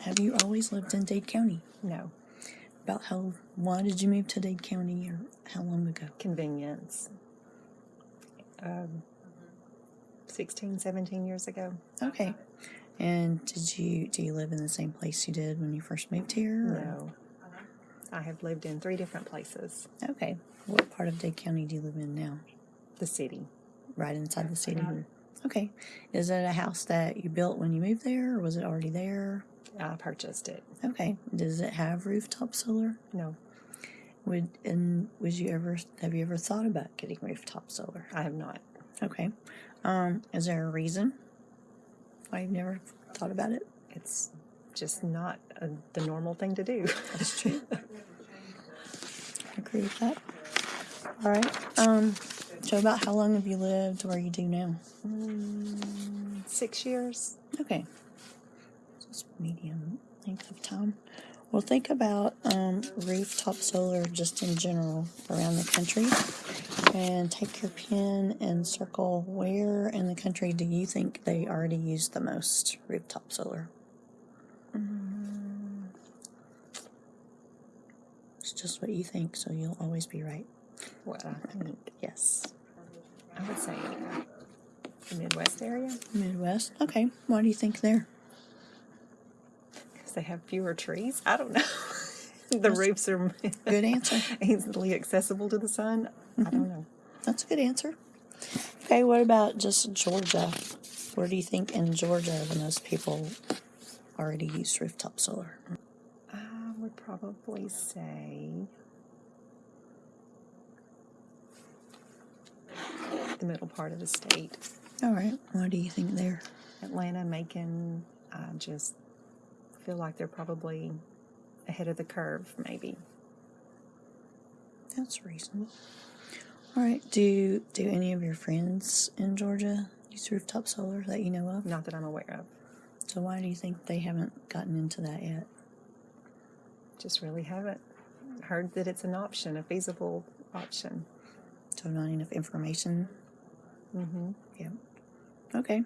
have you always lived in Dade County? No. About how, why did you move to Dade County or how long ago? Convenience. Um, 16, 17 years ago. Okay. And did you, do you live in the same place you did when you first moved here? No. I have lived in three different places. Okay. What part of Dade County do you live in now? The city. Right inside the city? Okay. Is it a house that you built when you moved there or was it already there? I purchased it. Okay. Does it have rooftop solar? No, Would and would you ever have you ever thought about getting rooftop solar? I have not. Okay. Um, is there a reason why you've never thought about it? It's just not a, the normal thing to do. That's true. I agree with that. All right. Um, so about how long have you lived where you do now? Mm, Six years. Okay. Medium length of time. Well, think about um, rooftop solar just in general around the country. And take your pen and circle where in the country do you think they already use the most rooftop solar? It's just what you think, so you'll always be right. What I think. Yes. I would say the Midwest area Midwest. Okay. Why do you think there? They have fewer trees. I don't know. the roofs are Good answer. easily accessible to the sun. I don't know. That's a good answer. Okay, what about just Georgia? Where do you think in Georgia the most people already use rooftop solar? I would probably say the middle part of the state. All right. What do you think there? Atlanta, Macon, I just feel like they're probably ahead of the curve, maybe. That's reasonable. All right. Do do any of your friends in Georgia use rooftop solar that you know of? Not that I'm aware of. So why do you think they haven't gotten into that yet? Just really haven't heard that it's an option, a feasible option. So not enough information. Mm hmm Yeah. Okay.